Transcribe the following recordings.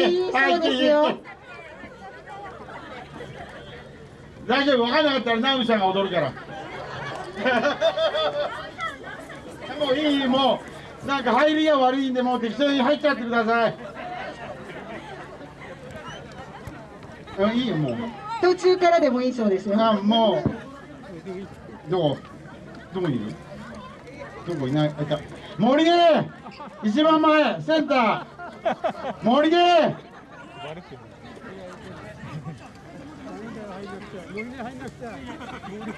でいいそうですよ。大丈夫？分かんなかったらナウさんが踊るから。もういいもうなんか入りが悪いんでもう適当に入っちゃってください。あいいよもう。途中からでもいいそうですよ。あもう。どこ？どこにいる？どこ？いないあいた。森で一番前センター森で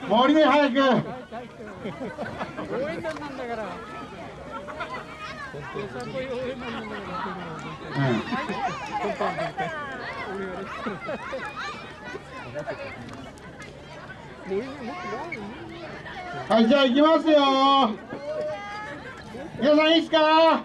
森で早く応援団なんだから。はい、じゃあ行きますよ。皆さんいいですか？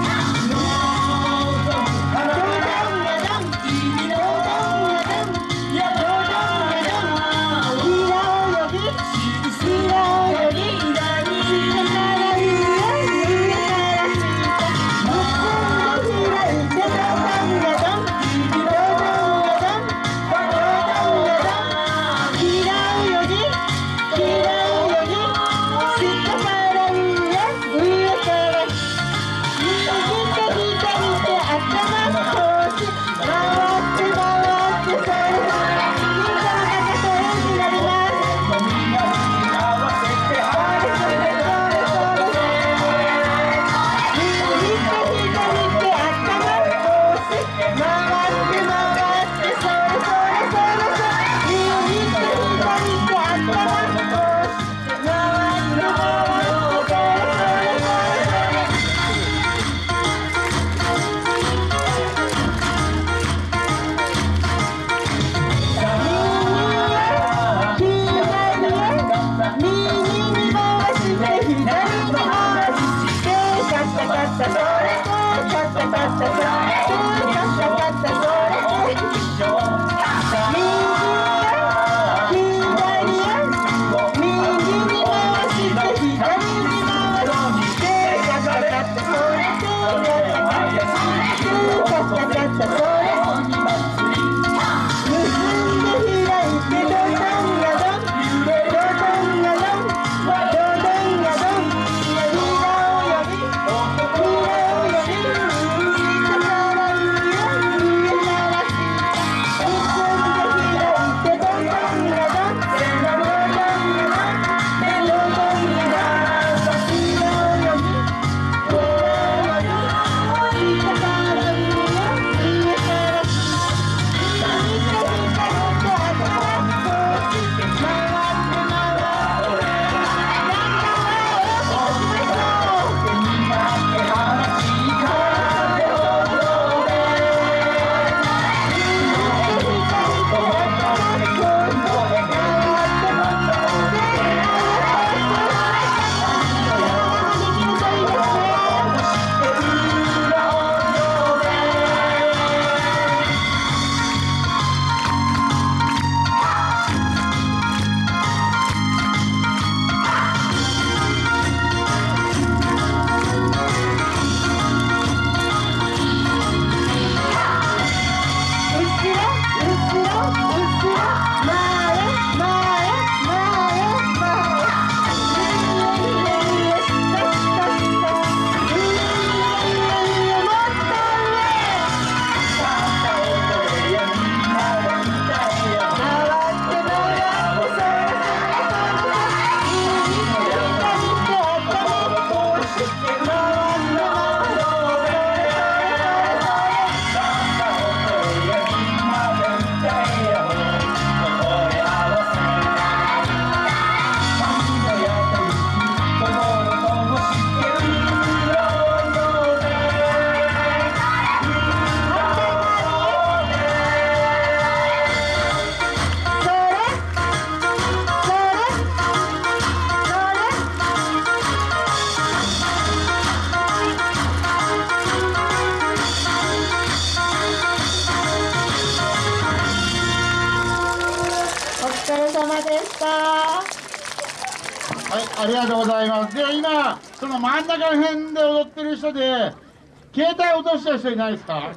ありがとうございます。では今その真ん中辺で踊ってる人で携帯落とした人いないですか？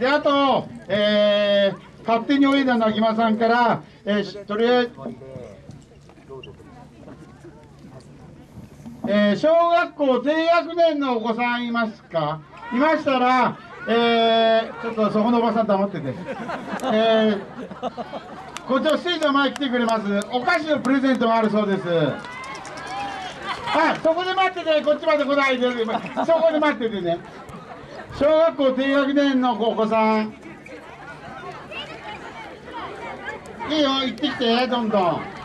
であと、えー、勝手に泳いだなぎまさんから、えーとりあえず、えー小学校低学年のお子さんいますか？いましたら、えー、ちょっとそこのおばさん黙ってて、えー、こっちのステージの前来てくれます。お菓子のプレゼントがあるそうです。はいそこで待っててこっちまで来ないで。そこで待っててね。小学校低学年のお子さん。いいよ行ってきてどんどん